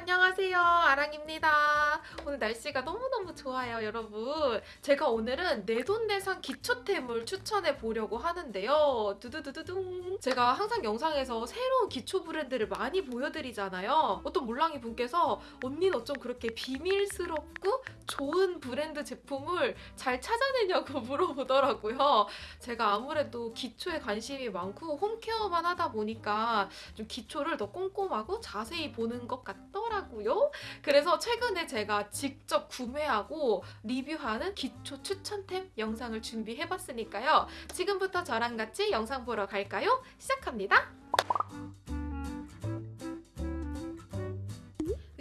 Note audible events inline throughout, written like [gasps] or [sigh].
안녕하세요. 아랑입니다. 오늘 날씨가 너무너무 좋아요, 여러분. 제가 오늘은 내돈내산 기초템을 추천해 보려고 하는데요. 두두두두둥. 제가 항상 영상에서 새로운 기초 브랜드를 많이 보여드리잖아요. 어떤 몰랑이 분께서 언니는 어쩜 그렇게 비밀스럽고 좋은 브랜드 제품을 잘 찾아내냐고 [laughs] 물어보더라고요. 제가 아무래도 기초에 관심이 많고 홈케어만 하다 보니까 좀 기초를 더 꼼꼼하고 자세히 보는 것 같더라고요. 그래서 최근에 제가 직접 구매하고 리뷰하는 기초 추천템 영상을 준비해봤으니까요. 지금부터 저랑 같이 영상 보러 갈까요? 시작합니다.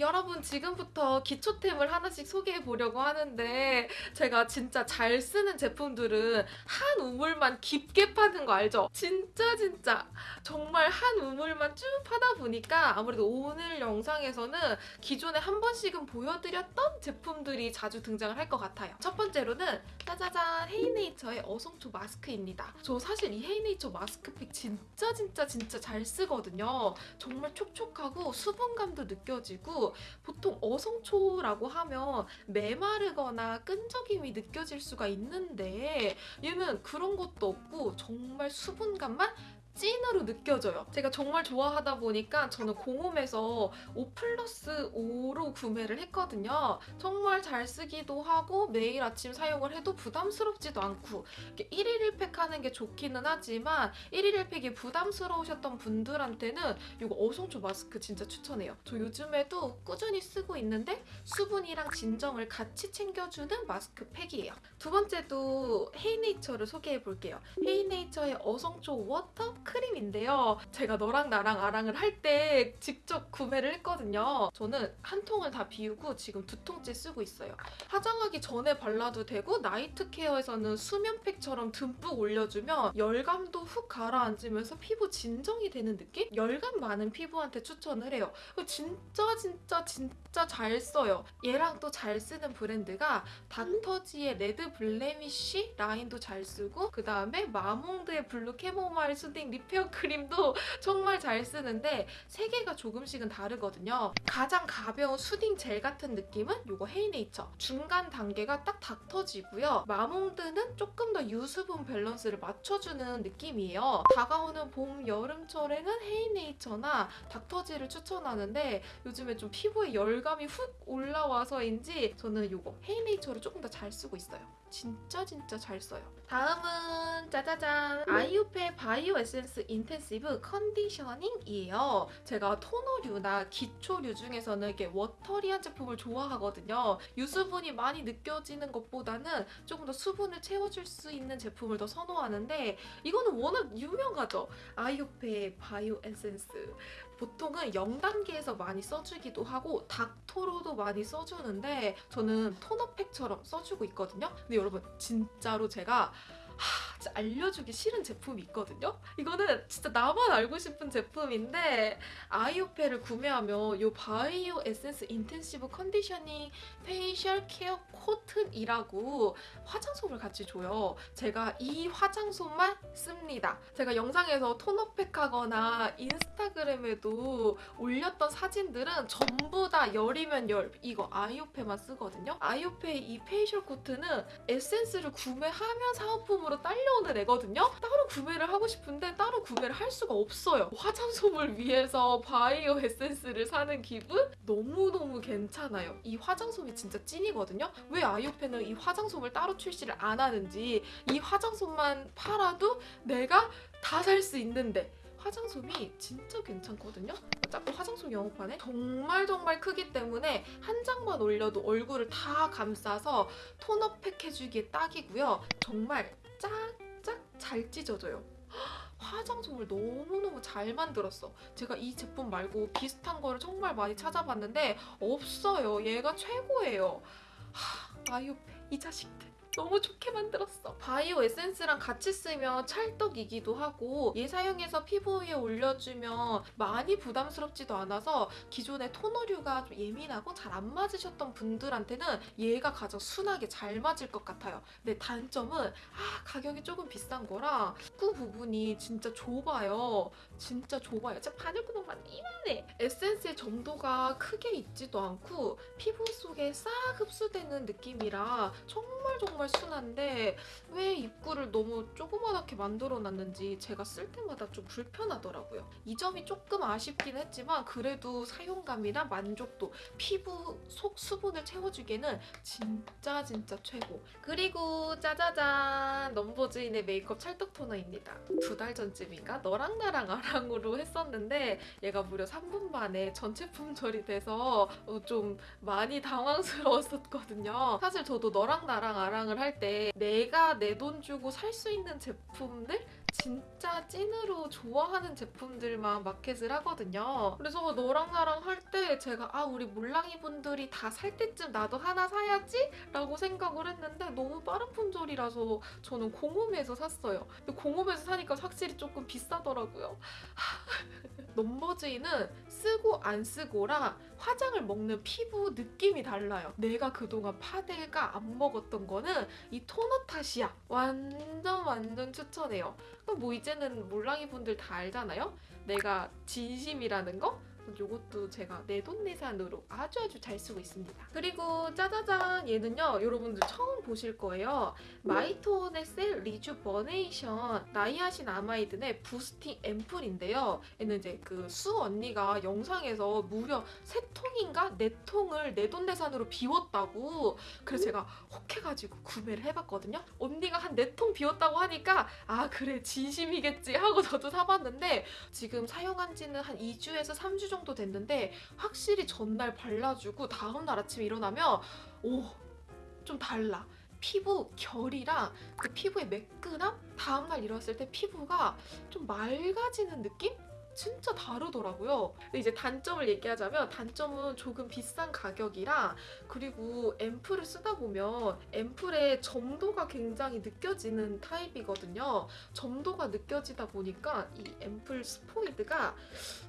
여러분 지금부터 기초템을 하나씩 소개해 보려고 하는데 제가 진짜 잘 쓰는 제품들은 한 우물만 깊게 파는 거 알죠? 진짜 진짜 정말 한 우물만 쭉 파다 보니까 아무래도 오늘 영상에서는 기존에 한 번씩은 보여드렸던 제품들이 자주 등장을 할 것 같아요. 첫 번째로는 짜자잔 헤이네이처의 어성초 마스크입니다. 저 사실 이 헤이네이처 마스크팩 진짜 진짜 진짜 잘 쓰거든요. 정말 촉촉하고 수분감도 느껴지고 보통 어성초라고 하면 메마르거나 끈적임이 느껴질 수가 있는데 얘는 그런 것도 없고 정말 수분감만 찐으로 느껴져요. 제가 정말 좋아하다 보니까 저는 공홈에서 5 플러스 5로 구매를 했거든요. 정말 잘 쓰기도 하고 매일 아침 사용을 해도 부담스럽지도 않고 1일 1팩 하는 게 좋기는 하지만 1일 1팩이 부담스러우셨던 분들한테는 이거 어성초 마스크 진짜 추천해요. 저 요즘에도 꾸준히 쓰고 있는데 수분이랑 진정을 같이 챙겨주는 마스크 팩이에요. 두 번째도 헤이네이처를 소개해 볼게요. 헤이네이처의 어성초 water 크림인데요. 제가 너랑 나랑 아랑을 할 때 직접 구매를 했거든요. 저는 한 통을 다 비우고 지금 두 통째 쓰고 있어요. 화장하기 전에 발라도 되고 night care에서는 수면팩처럼 듬뿍 올려주면 열감도 훅 가라앉으면서 피부 진정이 되는 느낌? 열감 많은 피부한테 추천을 해요. 진짜 진짜 진짜 잘 써요. 얘랑 또 잘 쓰는 브랜드가 Dr.G의 Red Blemish 라인도 잘 쓰고 그 다음에 마몽드의 Blue Chamomile Soothing Repair 크림도 정말 잘 쓰는데 세 개가 조금씩은 다르거든요. 가장 가벼운 soothing 젤 같은 느낌은 이거 헤이네이처. 중간 단계가 딱 Dr.G고요. 마몽드는 조금 더 유수분 밸런스를 맞춰주는 느낌이에요. 다가오는 봄, 여름철에는 헤이네이처나 닥터지를 추천하는데 요즘에 좀 피부에 열감이 훅 올라와서인지 저는 이거 헤이네이처를 조금 더 잘 쓰고 있어요. 진짜 진짜 잘 써요. 다음은 짜자잔 아이오페 Bio Essence Intensive Conditioning이에요. 제가 토너류나 기초류 중에서는 이렇게 watery한 제품을 좋아하거든요. 유수분이 많이 느껴지는 것보다는 조금 더 수분을 채워줄 수 있는 제품을 더 선호하는데 이거는 워낙 유명하죠. 아이오페 Bio Essence 보통은 0단계에서 많이 써주기도 하고 닦토로도 많이 써주는데 저는 토너팩처럼 써주고 있거든요. 근데 여러분 진짜로 제가 하, 알려주기 싫은 제품이 있거든요. 이거는 진짜 나만 알고 싶은 제품인데 아이오페를 구매하면 이 Bio Essence Intensive Conditioning Facial Care Cotton이라고 화장솜을 같이 줘요. 제가 이 화장솜만 씁니다. 제가 영상에서 토너팩 하거나 인스타그램에도 올렸던 사진들은 전부 다 열이면 열 이거 아이오페만 쓰거든요. 아이오페 이 facial cotton은 에센스를 구매하면 사은품으로 딸려 오는 애거든요. 따로 구매를 하고 싶은데 따로 구매를 할 수가 없어요. 화장솜을 위해서 바이오 에센스를 사는 기분? 너무너무 괜찮아요. 이 화장솜이 진짜 찐이거든요. 왜 아이오페는 이 화장솜을 따로 출시를 안 하는지 이 화장솜만 팔아도 내가 다 살 수 있는데 화장솜이 진짜 괜찮거든요. 자꾸 화장솜 영업하네. 정말 정말 크기 때문에 한 장만 올려도 얼굴을 다 감싸서 톤업팩 해주기에 딱이고요. 정말 짝짝 잘 찢어져요. 화장솜을 너무너무 잘 만들었어. 제가 이 제품 말고 비슷한 거를 정말 많이 찾아봤는데 없어요. 얘가 최고예요. 하, 아이오페 이 자식들. 너무 좋게 만들었어. 바이오 에센스랑 같이 쓰면 찰떡이기도 하고 얘 사용해서 피부 위에 올려주면 많이 부담스럽지도 않아서 기존의 토너류가 좀 예민하고 잘 안 맞으셨던 분들한테는 얘가 가장 순하게 잘 맞을 것 같아요. 근데 단점은 아 가격이 조금 비싼 거라 꾸 부분이 진짜 좁아요. 진짜 좁아요. 진짜 바늘구멍만 이만해. 에센스의 점도가 크게 있지도 않고 피부 속에 싹 흡수되는 느낌이라 정말 정말 순한데 왜 입구를 너무 조그맣게 만들어 놨는지 제가 쓸 때마다 좀 불편하더라고요. 이 점이 조금 아쉽긴 했지만 그래도 사용감이나 만족도, 피부 속 수분을 채워주기에는 진짜 진짜 최고. 그리고 짜자잔 넘버즈인의 메이크업 찰떡 토너입니다. 두 달 전쯤인가 너랑 나랑 아랑으로 했었는데 얘가 무려 3분 만에 전체 품절이 돼서 어, 좀 많이 당황스러웠었거든요. 사실 저도 너랑 나랑 아랑을 할 때 내가 내 돈 주고 살 수 있는 제품들 진짜 찐으로 좋아하는 제품들만 마켓을 하거든요. 그래서 너랑 나랑 할 때 제가 아 우리 몰랑이 분들이 다 살 때쯤 나도 하나 사야지 라고 생각을 했는데 너무 빠른 품절이라서 저는 공홈에서 샀어요. 근데 공홈에서 사니까 확실히 조금 비싸더라고요. [laughs] 넘버즈인은 쓰고 안 쓰고랑 화장을 먹는 피부 느낌이 달라요. 내가 그동안 파데가 안 먹었던 거는 이 토너 탓이야. 완전 완전 추천해요. 그럼 뭐 이제는 몰랑이 분들 다 알잖아요. 내가 진심이라는 거. 요것도 제가 내돈내산으로 아주 아주 잘 쓰고 있습니다. 그리고 짜자잔 얘는요 여러분들 처음 보실 거예요. 마이톤의 Cell Rejuvenation Niacinamide의 Boosting 앰플인데요. 얘는 이제 그 수 언니가 영상에서 무려 세 통인가 네 통을 내돈내산으로 비웠다고 그래서 제가 혹해가지고 구매를 해봤거든요. 언니가 한 네 통 비웠다고 하니까 아 그래 진심이겠지 하고 저도 사봤는데 지금 사용한 지는 한 2주에서 3주 정도 됐는데 확실히 전날 발라주고 다음날 아침에 일어나면 오 좀 달라. 피부 결이랑 그 피부의 매끈함 다음날 일어났을 때 피부가 좀 맑아지는 느낌? 진짜 다르더라고요. 근데 이제 단점을 얘기하자면 단점은 조금 비싼 가격이라 그리고 앰플을 쓰다 보면 앰플의 점도가 굉장히 느껴지는 타입이거든요. 점도가 느껴지다 보니까 이 앰플 스포이드가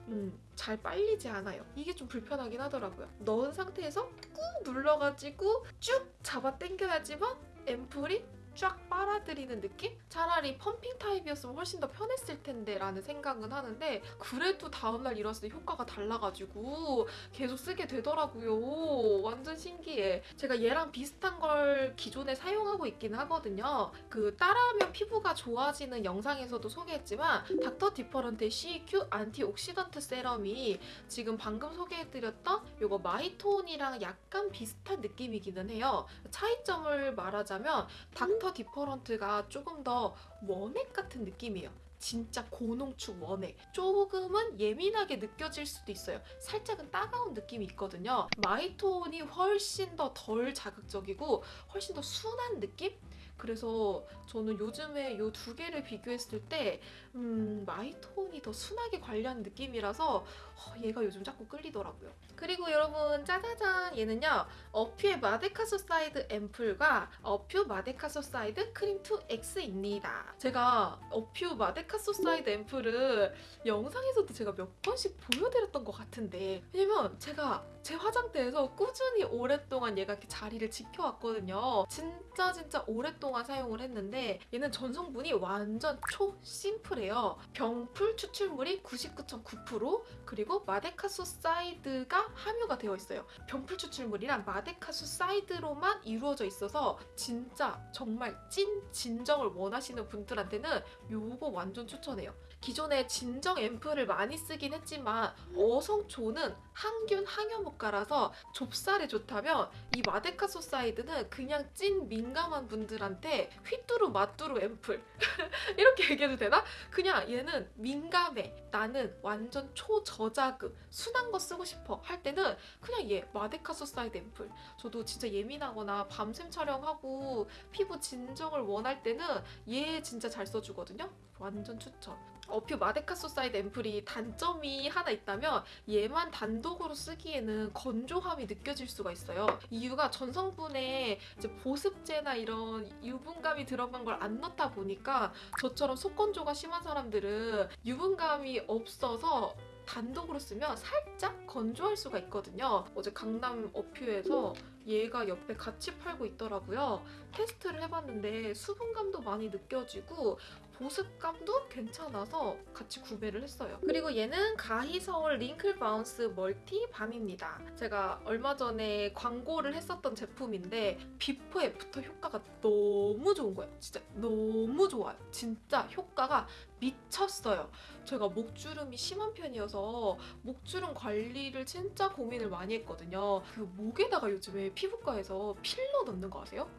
음, 잘 빨리지 않아요. 이게 좀 불편하긴 하더라고요. 넣은 상태에서 꾹 눌러가지고 쭉 잡아 당겨야지만 앰플이 쫙 빨아들이는 느낌? 차라리 펌핑 타입이었으면 훨씬 더 편했을 텐데 라는 생각은 하는데 그래도 다음날 일어났을 때 효과가 달라가지고 계속 쓰게 되더라고요. 완전 신기해. 제가 얘랑 비슷한 걸 기존에 사용하고 있긴 하거든요. 그 따라하면 피부가 좋아지는 영상에서도 소개했지만 닥터 디퍼런트의 CQ 안티옥시던트 세럼이 지금 방금 소개해드렸던 요거 마이톤이랑 약간 비슷한 느낌이기는 해요. 차이점을 말하자면 Dr.Different가 조금 더 원액 같은 느낌이에요. 진짜 고농축 원액. 조금은 예민하게 느껴질 수도 있어요. 살짝은 따가운 느낌이 있거든요. 마이톤이 훨씬 더 덜 자극적이고 훨씬 더 순한 느낌? 그래서 저는 요즘에 이 두 개를 비교했을 때 음, 마이톤이 더 순하게 관리하는 느낌이라서 어, 얘가 요즘 자꾸 끌리더라고요. 그리고 여러분 짜자잔 얘는요 어퓨의 Madecassoside 앰플과 어퓨 Madecassoside 크림 2X입니다. 제가 어퓨 Madecassoside 앰플을 영상에서도 제가 몇 번씩 보여드렸던 것 같은데 왜냐면 제가 제 화장대에서 꾸준히 오랫동안 얘가 이렇게 자리를 지켜왔거든요. 진짜 진짜 오랫동안 사용을 했는데 얘는 전성분이 완전 초 심플해요. 병풀 추출물이 99.9% 그리고 madecassoside가 함유가 되어 있어요. 병풀 추출물이랑 madecassoside로만 이루어져 있어서 진짜 정말 찐 진정을 원하시는 분들한테는 요거 완전 추천해요. 기존에 진정 앰플을 많이 쓰긴 했지만 어성초는 항균 항염효과라서 좁쌀에 좋다면 이 madecassoside는 그냥 찐 민감한 분들한테 휘뚜루 마뚜루 앰플. [laughs] 이렇게 얘기해도 되나? 그냥 얘는 민감해. 나는 완전 초저자극 순한 거 쓰고 싶어 할 때는 그냥 얘 마데카소사이드 앰플. 저도 진짜 예민하거나 밤샘 촬영하고 피부 진정을 원할 때는 얘 진짜 잘 써주거든요. 완전 추천 어퓨 마데카소사이드 앰플이 단점이 하나 있다면 얘만 단독으로 쓰기에는 건조함이 느껴질 수가 있어요. 이유가 전성분에 보습제나 이런 유분감이 들어간 걸 안 넣다 보니까 저처럼 속건조가 심한 사람들은 유분감이 없어서 단독으로 쓰면 살짝 건조할 수가 있거든요. 어제 강남 어퓨에서 얘가 옆에 같이 팔고 있더라고요. 테스트를 해봤는데 수분감도 많이 느껴지고 보습감도 괜찮아서 같이 구매를 했어요. 그리고 얘는 가히 서울 wrinkle bounce multi balm입니다. 제가 얼마 전에 광고를 했었던 제품인데 before after 효과가 너무 좋은 거예요. 진짜 너무 좋아요. 진짜 효과가 미쳤어요. 제가 목주름이 심한 편이어서 목주름 관리를 진짜 고민을 많이 했거든요. 그 목에다가 요즘에 피부과에서 필러 넣는 거 아세요?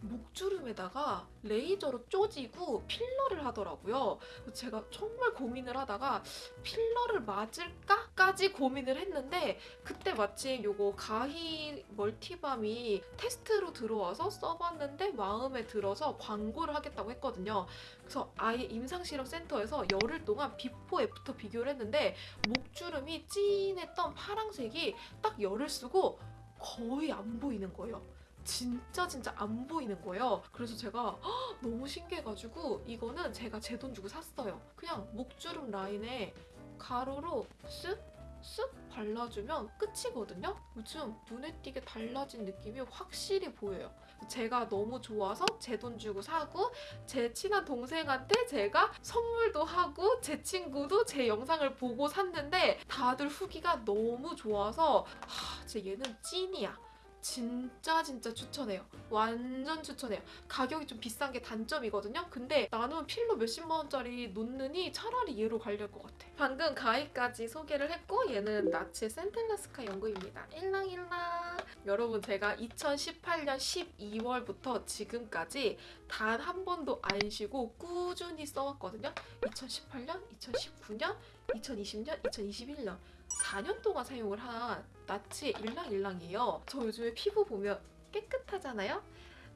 목주름에다가 레이저로 쪼지고 필러를 하더라고요. 제가 정말 고민을 하다가 필러를 맞을까까지 고민을 했는데 그때 마침 요거 가히 멀티밤이 테스트로 들어와서 써봤는데 마음에 들어서 광고를 하겠다고 했거든요. 그래서 아예 임상실험 센터에서 열흘 동안 before after 비교를 했는데 목주름이 진했던 파랑색이 딱 열흘 쓰고 거의 안 보이는 거예요. 진짜 진짜 안 보이는 거예요. 그래서 제가 헉, 너무 신기해가지고 이거는 제가 제 돈 주고 샀어요. 그냥 목주름 라인에 가로로 쓱 쓱 발라주면 끝이거든요. 요즘 눈에 띄게 달라진 느낌이 확실히 보여요. 제가 너무 좋아서 제 돈 주고 사고 제 친한 동생한테 제가 선물도 하고 제 친구도 제 영상을 보고 샀는데 다들 후기가 너무 좋아서 하, 진짜 얘는 찐이야. 진짜 진짜 추천해요. 완전 추천해요. 가격이 좀 비싼 게 단점이거든요. 근데 나는 필러 몇십만 원짜리 놓느니 차라리 얘로 관리할 것 같아. 방금 가위까지 소개를 했고 얘는 나치의 센텔라스카 연구입니다. 일랑일랑. 여러분 제가 2018년 12월부터 지금까지 단 한 번도 안 쉬고 꾸준히 써왔거든요. 2018년, 2019년, 2020년, 2021년 4년 동안 사용을 한 나치의 일랑일랑이에요. 저 요즘에 피부 보면 깨끗하잖아요?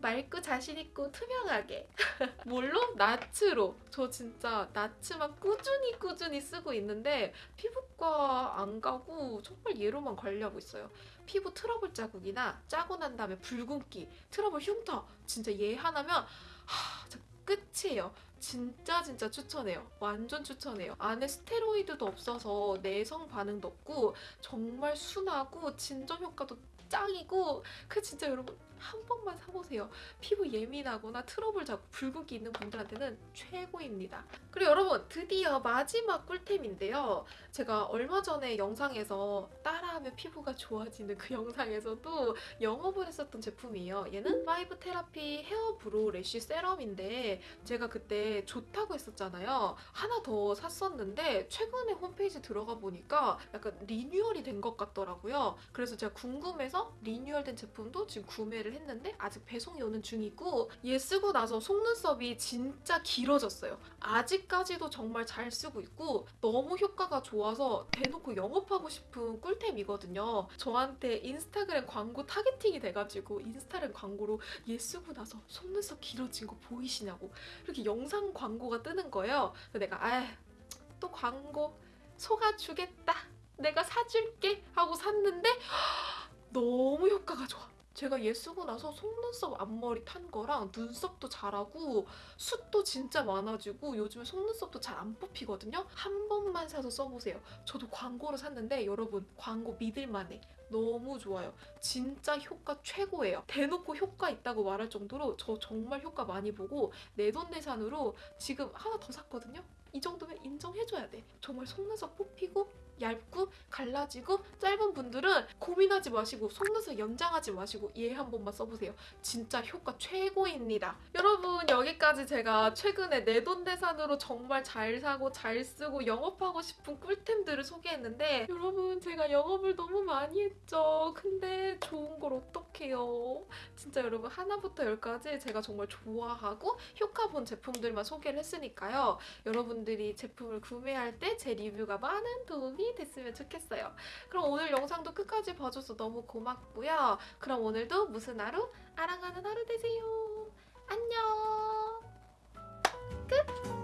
맑고 자신있고 투명하게. [laughs] 물론 나츠로. 저 진짜 나츠만 꾸준히 꾸준히 쓰고 있는데 피부과 안 가고 정말 얘로만 관리하고 있어요. 피부 트러블 자국이나 짜고 난 다음에 붉은기, 트러블 흉터. 진짜 얘 하나면 하, 끝이에요. 진짜 진짜 추천해요. 완전 추천해요. 안에 스테로이드도 없어서 내성 반응도 없고 정말 순하고 진정 효과도 짱이고 그 진짜 여러분 한 번만 사보세요. 피부 예민하거나 트러블 자국 붉은기 있는 분들한테는 최고입니다. 그리고 여러분 드디어 마지막 꿀템인데요. 제가 얼마 전에 영상에서 따라하면 피부가 좋아지는 그 영상에서도 영업을 했었던 제품이에요. 얘는 five therapy hair brow lash serum인데 제가 그때 좋다고 했었잖아요. 하나 더 샀었는데 최근에 홈페이지 들어가 보니까 약간 리뉴얼이 된 것 같더라고요. 그래서 제가 궁금해서 리뉴얼된 제품도 지금 구매를 했는데 아직 배송이 오는 중이고 얘 쓰고 나서 속눈썹이 진짜 길어졌어요. 아직까지도 정말 잘 쓰고 있고 너무 효과가 좋아서 대놓고 영업하고 싶은 꿀템이거든요. 저한테 인스타그램 광고 targeting이 돼가지고 인스타그램 광고로 얘 쓰고 나서 속눈썹 길어진 거 보이시냐고 이렇게 영상 광고가 뜨는 거예요. 그래서 내가 아또 광고 속아주겠다. 내가 사줄게 하고 샀는데 [gasps] 너무 효과가 좋아. 제가 얘 쓰고 나서 속눈썹 앞머리 탄 거랑 눈썹도 자라고 숱도 진짜 많아지고 요즘에 속눈썹도 잘 안 뽑히거든요. 한 번만 사서 써보세요. 저도 광고로 샀는데 여러분 광고 믿을만해. 너무 좋아요. 진짜 효과 최고예요. 대놓고 효과 있다고 말할 정도로 저 정말 효과 많이 보고 내돈내산으로 지금 하나 더 샀거든요. 이 정도면 인정해줘야 돼. 정말 속눈썹 뽑히고 얇고 갈라지고 짧은 분들은 고민하지 마시고 속눈썹 연장하지 마시고 얘 한 번만 써보세요. 진짜 효과 최고입니다. 여러분 여기까지 제가 최근에 내돈내산으로 정말 잘 사고 잘 쓰고 영업하고 싶은 꿀템들을 소개했는데 여러분 제가 영업을 너무 많이 했 죠. 근데 좋은 걸 어떡해요. 진짜 여러분 하나부터 열까지 제가 정말 좋아하고 효과 본 제품들만 소개를 했으니까요. 여러분들이 제품을 구매할 때 제 리뷰가 많은 도움이 됐으면 좋겠어요. 그럼 오늘 영상도 끝까지 봐줘서 너무 고맙고요. 그럼 오늘도 무슨 하루? 아랑하는 하루 되세요. 안녕. 끝.